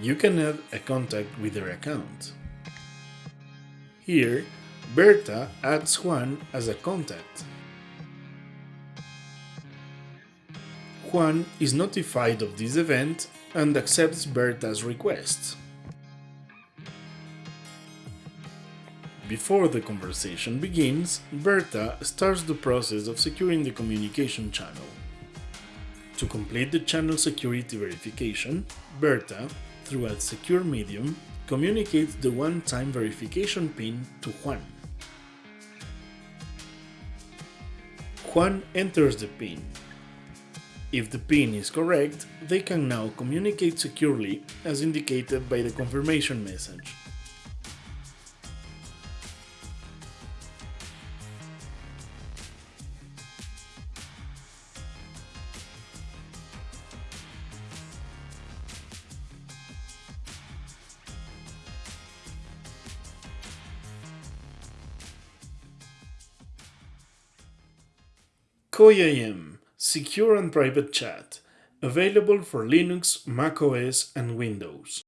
you can add a contact with their account. Here, Berta adds Juan as a contact. Juan is notified of this event and accepts Berta's request. Before the conversation begins, Berta starts the process of securing the communication channel. To complete the channel security verification, Berta, through a secure medium, communicates the one-time verification PIN to Juan. Juan enters the PIN. If the PIN is correct, they can now communicate securely as indicated by the confirmation message. KoiIM Secure and Private Chat, available for Linux, macOS and Windows.